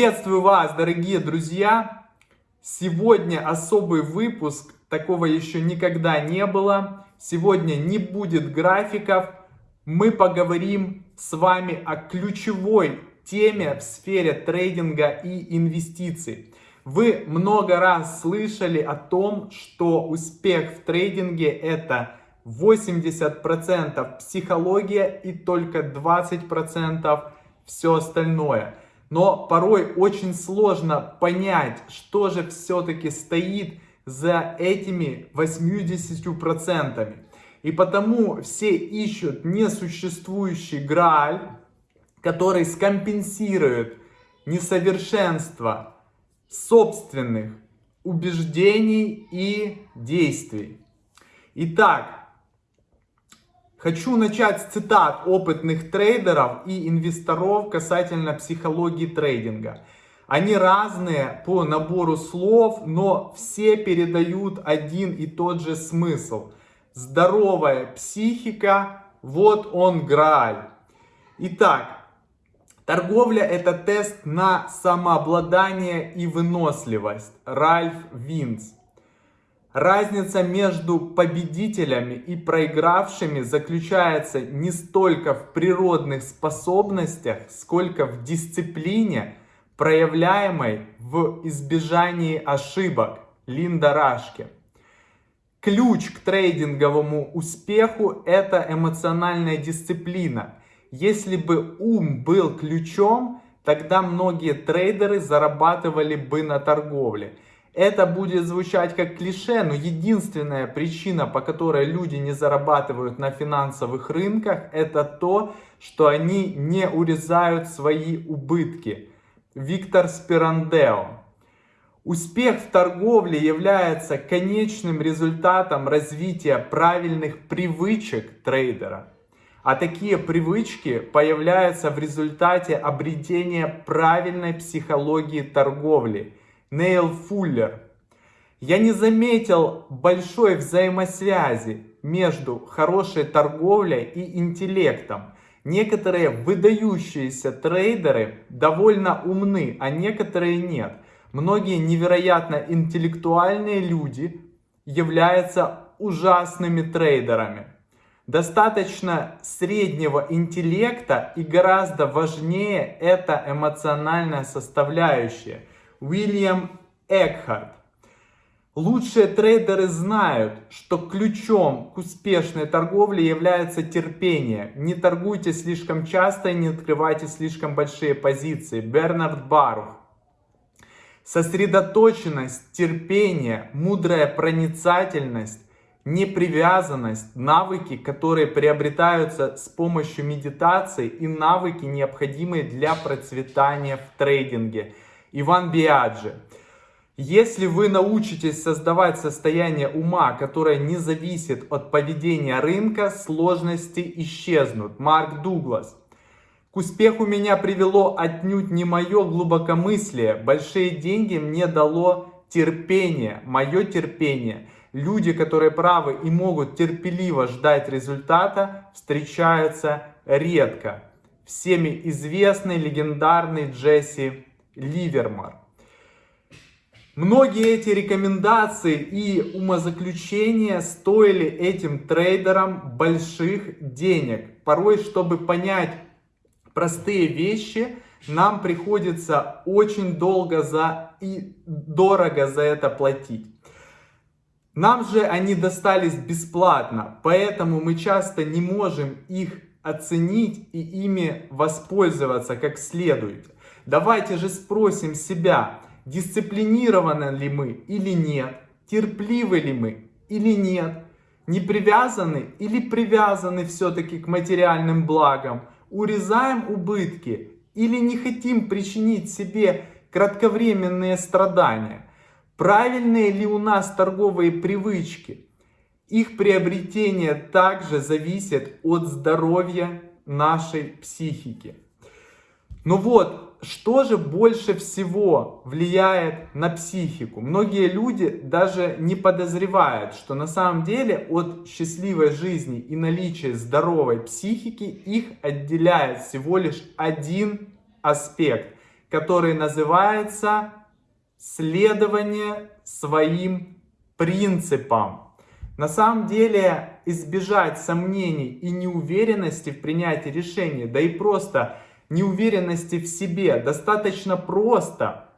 Приветствую вас, дорогие друзья! Сегодня особый выпуск, такого еще никогда не было. Сегодня не будет графиков. Мы поговорим с вами о ключевой теме в сфере трейдинга и инвестиций. Вы много раз слышали о том, что успех в трейдинге это 80% психология и только 20% все остальное. Но порой очень сложно понять, что же все-таки стоит за этими 80%. И потому все ищут несуществующий грааль, который скомпенсирует несовершенство собственных убеждений и действий. Итак, Хочу начать с цитат опытных трейдеров и инвесторов касательно психологии трейдинга. Они разные по набору слов, но все передают один и тот же смысл. Здоровая психика, вот он грааль. Итак, торговля это тест на самообладание и выносливость. Ральф Винс. Разница между победителями и проигравшими заключается не столько в природных способностях, сколько в дисциплине, проявляемой в избежании ошибок. Линда Рашки. Ключ к трейдинговому успеху – это эмоциональная дисциплина. Если бы ум был ключом, тогда многие трейдеры зарабатывали бы на торговле. Это будет звучать как клише, но единственная причина, по которой люди не зарабатывают на финансовых рынках, это то, что они не урезают свои убытки. Виктор Спирандео. Успех в торговле является конечным результатом развития правильных привычек трейдера. А такие привычки появляются в результате обретения правильной психологии торговли – Нейл Фуллер. Я не заметил большой взаимосвязи между хорошей торговлей и интеллектом. Некоторые выдающиеся трейдеры довольно умны, а некоторые нет. Многие невероятно интеллектуальные люди являются ужасными трейдерами. Достаточно среднего интеллекта и гораздо важнее это эмоциональная составляющая – Уильям Экхарт. Лучшие трейдеры знают, что ключом к успешной торговле является терпение. Не торгуйте слишком часто и не открывайте слишком большие позиции. Бернард Барух. Сосредоточенность, терпение, мудрая проницательность, непривязанность, навыки, которые приобретаются с помощью медитации и навыки, необходимые для процветания в трейдинге – Иван Биаджи. Если вы научитесь создавать состояние ума, которое не зависит от поведения рынка, сложности исчезнут. Марк Дуглас. К успеху меня привело отнюдь не мое глубокомыслие. Большие деньги мне дало терпение, мое терпение. Люди, которые правы и могут терпеливо ждать результата, встречаются редко. Всеми известный легендарный Джесси Ливермар. Многие эти рекомендации и умозаключения стоили этим трейдерам больших денег. Порой, чтобы понять простые вещи, нам приходится очень долго за и дорого за это платить. Нам же они достались бесплатно, поэтому мы часто не можем их оценить и ими воспользоваться как следует. Давайте же спросим себя, дисциплинированы ли мы или нет, терпливы ли мы или нет, не привязаны или привязаны все-таки к материальным благам, урезаем убытки или не хотим причинить себе кратковременные страдания. Правильные ли у нас торговые привычки? Их приобретение также зависит от здоровья нашей психики. Ну вот, что же больше всего влияет на психику? Многие люди даже не подозревают, что на самом деле от счастливой жизни и наличия здоровой психики их отделяет всего лишь один аспект. который называется следование своим принципам. На самом деле избежать сомнений и неуверенности в принятии решений, да и просто неуверенности в себе достаточно просто,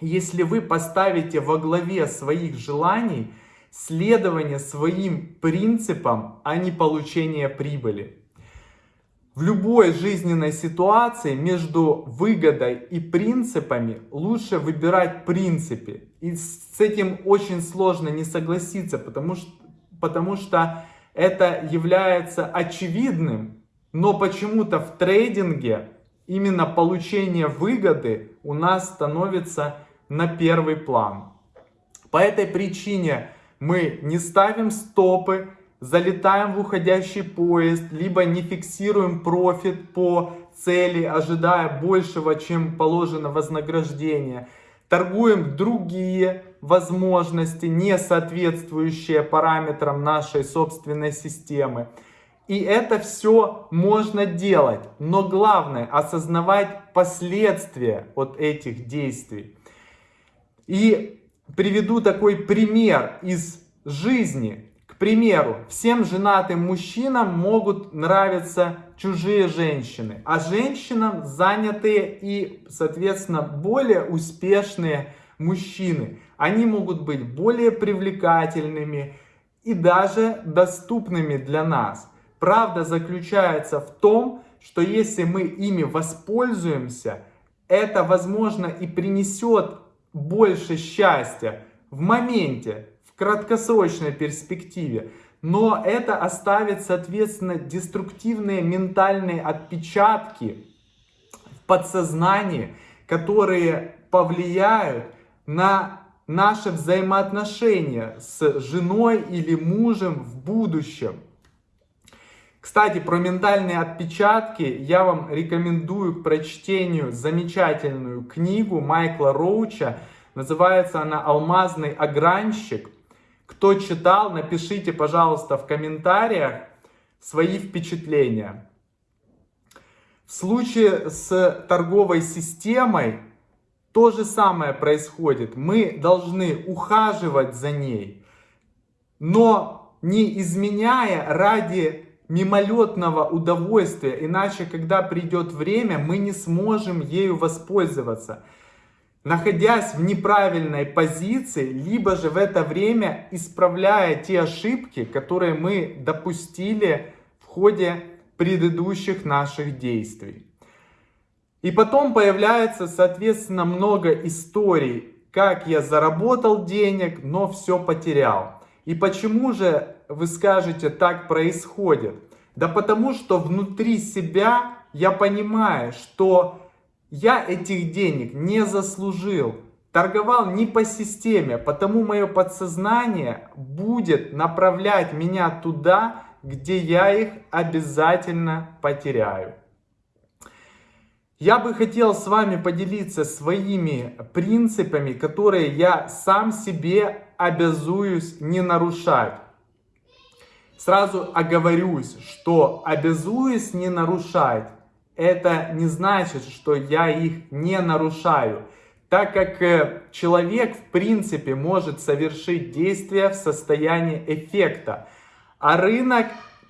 если вы поставите во главе своих желаний следование своим принципам, а не получение прибыли. В любой жизненной ситуации между выгодой и принципами лучше выбирать принципы. И с этим очень сложно не согласиться, потому что, потому что это является очевидным, но почему-то в трейдинге именно получение выгоды у нас становится на первый план. По этой причине мы не ставим стопы, залетаем в уходящий поезд, либо не фиксируем профит по цели, ожидая большего, чем положено вознаграждение. Торгуем другие возможности, не соответствующие параметрам нашей собственной системы. И это все можно делать, но главное осознавать последствия от этих действий. И приведу такой пример из жизни. К примеру, всем женатым мужчинам могут нравиться чужие женщины, а женщинам занятые и, соответственно, более успешные мужчины. Они могут быть более привлекательными и даже доступными для нас. Правда заключается в том, что если мы ими воспользуемся, это, возможно, и принесет больше счастья в моменте, в краткосрочной перспективе. Но это оставит, соответственно, деструктивные ментальные отпечатки в подсознании, которые повлияют на наши взаимоотношения с женой или мужем в будущем. Кстати, про ментальные отпечатки я вам рекомендую к прочтению замечательную книгу Майкла Роуча. Называется она «Алмазный огранщик». Кто читал, напишите, пожалуйста, в комментариях свои впечатления. В случае с торговой системой то же самое происходит. Мы должны ухаживать за ней, но не изменяя ради мимолетного удовольствия, иначе, когда придет время, мы не сможем ею воспользоваться, находясь в неправильной позиции, либо же в это время исправляя те ошибки, которые мы допустили в ходе предыдущих наших действий. И потом появляется, соответственно, много историй, как я заработал денег, но все потерял. И почему же вы скажете, так происходит? Да потому что внутри себя я понимаю, что я этих денег не заслужил. Торговал не по системе, потому мое подсознание будет направлять меня туда, где я их обязательно потеряю. Я бы хотел с вами поделиться своими принципами, которые я сам себе обязуюсь не нарушать. Сразу оговорюсь, что обязуюсь не нарушать, это не значит, что я их не нарушаю, так как э, человек в принципе может совершить действия в состоянии эффекта, а рынок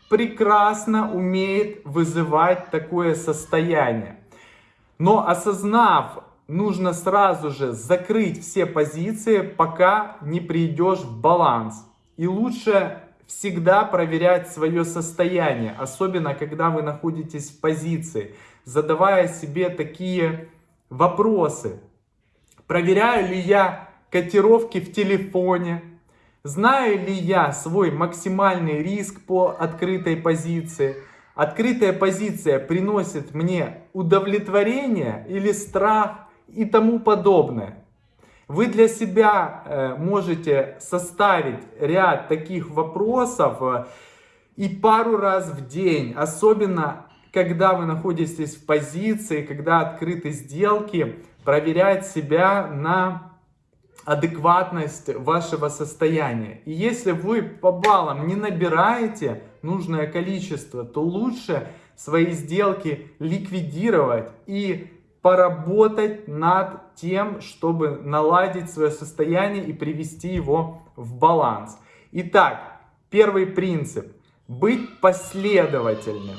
прекрасно умеет вызывать такое состояние. Но осознав, нужно сразу же закрыть все позиции, пока не придешь в баланс. И лучше всегда проверять свое состояние, особенно когда вы находитесь в позиции, задавая себе такие вопросы. Проверяю ли я котировки в телефоне? Знаю ли я свой максимальный риск по открытой позиции? Открытая позиция приносит мне удовлетворение или страх и тому подобное. Вы для себя э, можете составить ряд таких вопросов э, и пару раз в день, особенно когда вы находитесь в позиции, когда открыты сделки, проверять себя на адекватность вашего состояния. И если вы по баллам не набираете нужное количество, то лучше свои сделки ликвидировать и поработать над тем, чтобы наладить свое состояние и привести его в баланс. Итак, первый принцип. Быть последовательным.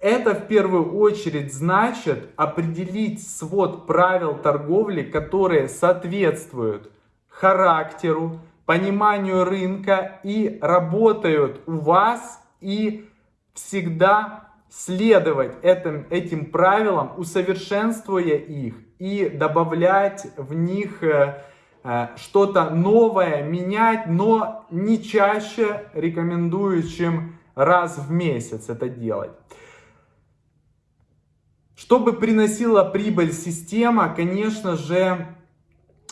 Это в первую очередь значит определить свод правил торговли, которые соответствуют характеру, пониманию рынка и работают у вас и всегда следовать этим, этим правилам, усовершенствуя их и добавлять в них э, э, что-то новое, менять, но не чаще рекомендую, чем раз в месяц это делать. Чтобы приносила прибыль система, конечно же,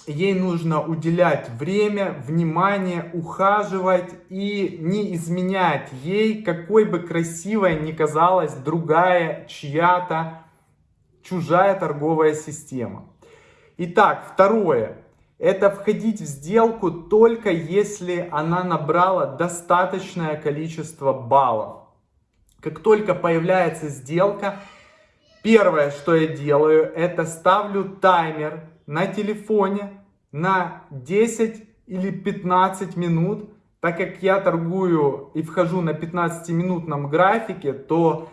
ей нужно уделять время, внимание, ухаживать и не изменять ей, какой бы красивой ни казалась другая чья-то чужая торговая система. Итак, второе. Это входить в сделку только если она набрала достаточное количество баллов. Как только появляется сделка, первое, что я делаю, это ставлю таймер на телефоне на 10 или 15 минут. Так как я торгую и вхожу на 15-минутном графике, то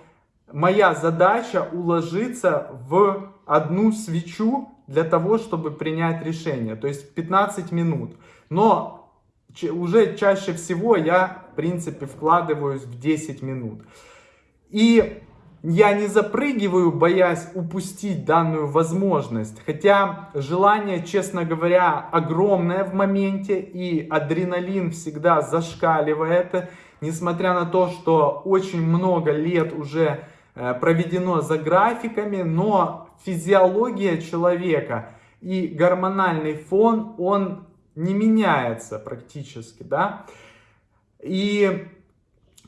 моя задача уложиться в одну свечу для того, чтобы принять решение. То есть 15 минут. Но уже чаще всего я, в принципе, вкладываюсь в 10 минут. И я не запрыгиваю, боясь упустить данную возможность. Хотя желание, честно говоря, огромное в моменте. И адреналин всегда зашкаливает. Несмотря на то, что очень много лет уже э, проведено за графиками. Но физиология человека и гормональный фон, он не меняется практически. Да? И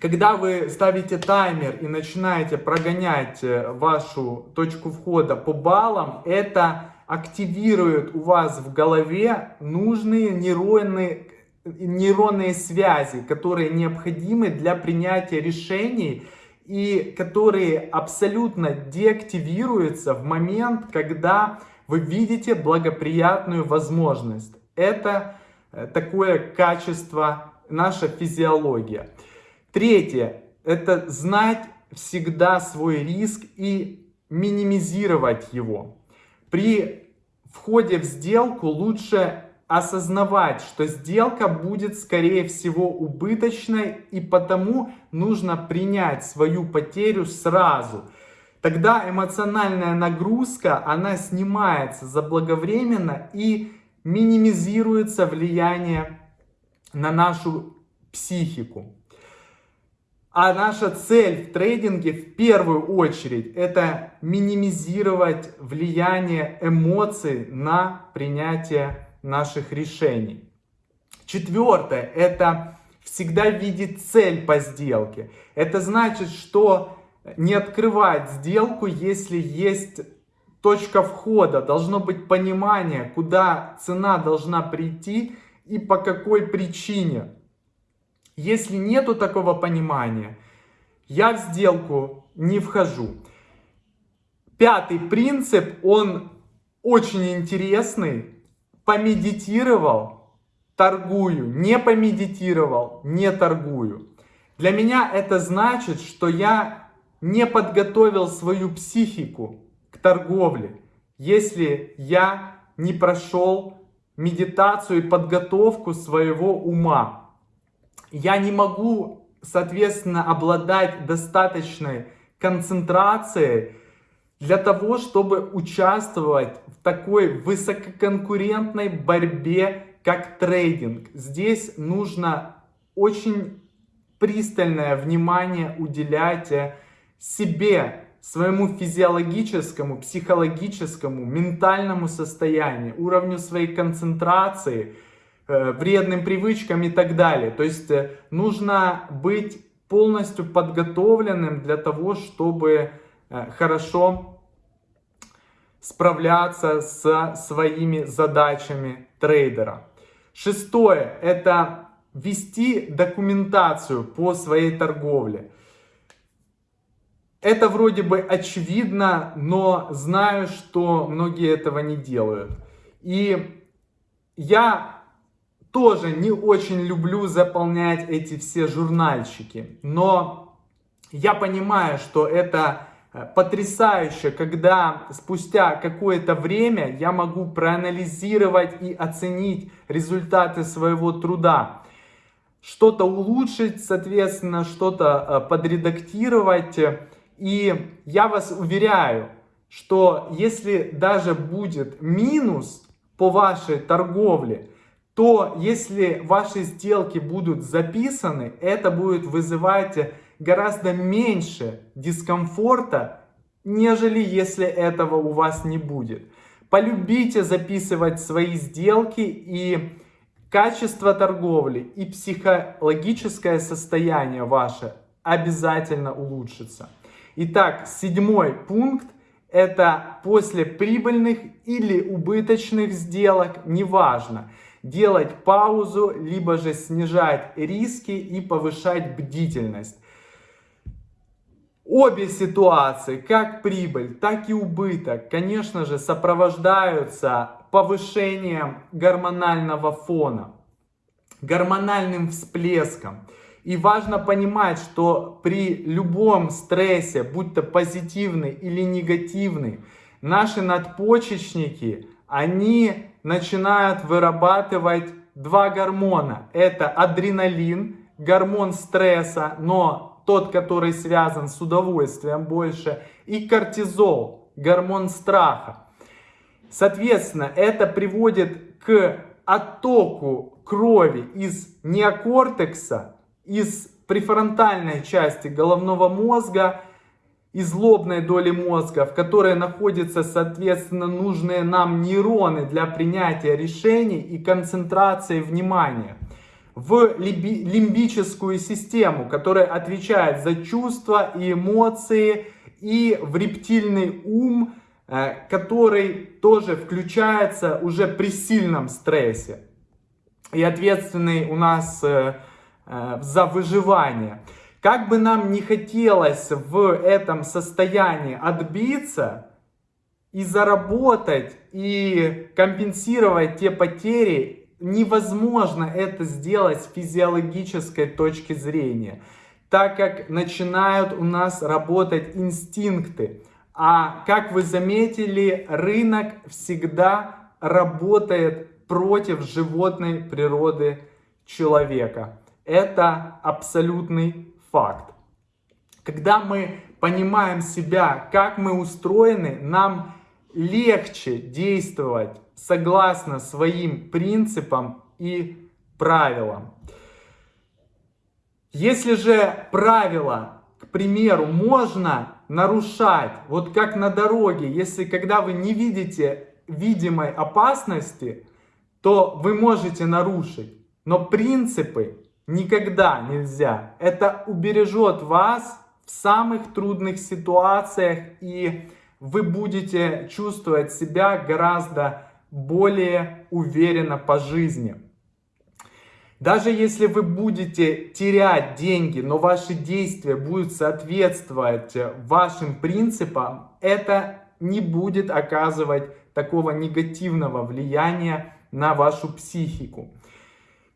когда вы ставите таймер и начинаете прогонять э, вашу точку входа по баллам, это активирует у вас в голове нужные нейронные, нейронные связи, которые необходимы для принятия решений и которые абсолютно деактивируются в момент, когда вы видите благоприятную возможность. Это э, такое качество, наша физиология. Третье – это знать всегда свой риск и минимизировать его. При входе в сделку лучше осознавать, что сделка будет скорее всего убыточной и потому нужно принять свою потерю сразу. Тогда эмоциональная нагрузка, она снимается заблаговременно и минимизируется влияние на нашу психику. А наша цель в трейдинге в первую очередь это минимизировать влияние эмоций на принятие наших решений. Четвертое это всегда видеть цель по сделке. Это значит, что не открывать сделку, если есть точка входа, должно быть понимание, куда цена должна прийти и по какой причине. Если нету такого понимания, я в сделку не вхожу. Пятый принцип, он очень интересный. Помедитировал, торгую. Не помедитировал, не торгую. Для меня это значит, что я не подготовил свою психику к торговле, если я не прошел медитацию и подготовку своего ума я не могу, соответственно, обладать достаточной концентрацией для того, чтобы участвовать в такой высококонкурентной борьбе, как трейдинг. Здесь нужно очень пристальное внимание уделять себе, своему физиологическому, психологическому, ментальному состоянию, уровню своей концентрации – Э, вредным привычкам и так далее. То есть э, нужно быть полностью подготовленным для того, чтобы э, хорошо справляться со своими задачами трейдера. Шестое – это вести документацию по своей торговле. Это вроде бы очевидно, но знаю, что многие этого не делают. И я тоже не очень люблю заполнять эти все журнальчики, но я понимаю, что это э, потрясающе, когда спустя какое-то время я могу проанализировать и оценить результаты своего труда, что-то улучшить, соответственно, что-то э, подредактировать. И я вас уверяю, что если даже будет минус по вашей торговле, то если ваши сделки будут записаны, это будет вызывать гораздо меньше дискомфорта, нежели если этого у вас не будет. Полюбите записывать свои сделки и качество торговли и психологическое состояние ваше обязательно улучшится. Итак, седьмой пункт это после прибыльных или убыточных сделок, неважно делать паузу, либо же снижать риски и повышать бдительность. Обе ситуации, как прибыль, так и убыток, конечно же, сопровождаются повышением гормонального фона, гормональным всплеском. И важно понимать, что при любом стрессе, будь то позитивный или негативный, наши надпочечники, они начинают вырабатывать два гормона. Это адреналин, гормон стресса, но тот, который связан с удовольствием больше, и кортизол, гормон страха. Соответственно, это приводит к оттоку крови из неокортекса, из префронтальной части головного мозга из лобной доли мозга, в которой находятся, соответственно, нужные нам нейроны для принятия решений и концентрации внимания, в лимбическую систему, которая отвечает за чувства и эмоции, и в рептильный ум, э, который тоже включается уже при сильном стрессе и ответственный у нас э, э, за выживание. Как бы нам не хотелось в этом состоянии отбиться и заработать, и компенсировать те потери, невозможно это сделать с физиологической точки зрения, так как начинают у нас работать инстинкты. А как вы заметили, рынок всегда работает против животной природы человека. Это абсолютный факт. Когда мы понимаем себя, как мы устроены, нам легче действовать согласно своим принципам и правилам. Если же правила, к примеру, можно нарушать, вот как на дороге, если когда вы не видите видимой опасности, то вы можете нарушить. Но принципы никогда нельзя. Это убережет вас в самых трудных ситуациях, и вы будете чувствовать себя гораздо более уверенно по жизни. Даже если вы будете терять деньги, но ваши действия будут соответствовать вашим принципам, это не будет оказывать такого негативного влияния на вашу психику.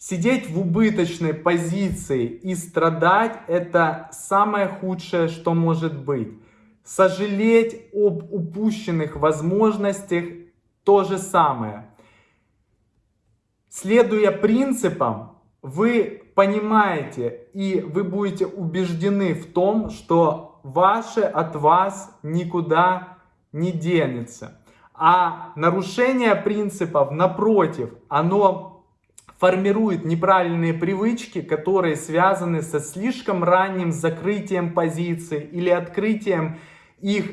Сидеть в убыточной позиции и страдать – это самое худшее, что может быть. Сожалеть об упущенных возможностях – то же самое. Следуя принципам, вы понимаете и вы будете убеждены в том, что ваше от вас никуда не денется. А нарушение принципов, напротив, оно формирует неправильные привычки, которые связаны со слишком ранним закрытием позиций или открытием их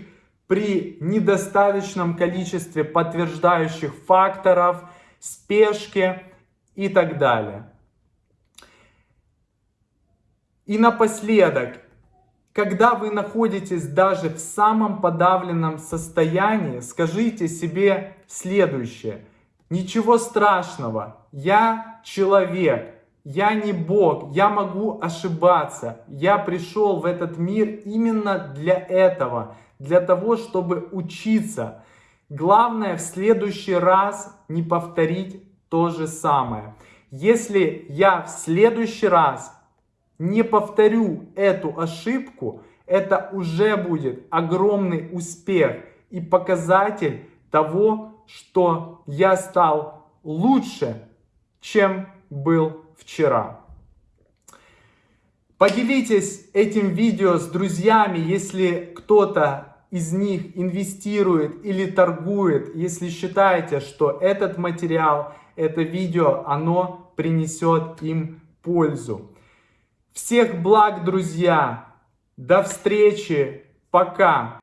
при недостаточном количестве подтверждающих факторов, спешке и так далее. И напоследок, когда вы находитесь даже в самом подавленном состоянии, скажите себе следующее – Ничего страшного, я человек, я не Бог, я могу ошибаться. Я пришел в этот мир именно для этого, для того, чтобы учиться. Главное в следующий раз не повторить то же самое. Если я в следующий раз не повторю эту ошибку, это уже будет огромный успех и показатель того, что я стал лучше, чем был вчера. Поделитесь этим видео с друзьями, если кто-то из них инвестирует или торгует, если считаете, что этот материал, это видео, оно принесет им пользу. Всех благ, друзья! До встречи! Пока!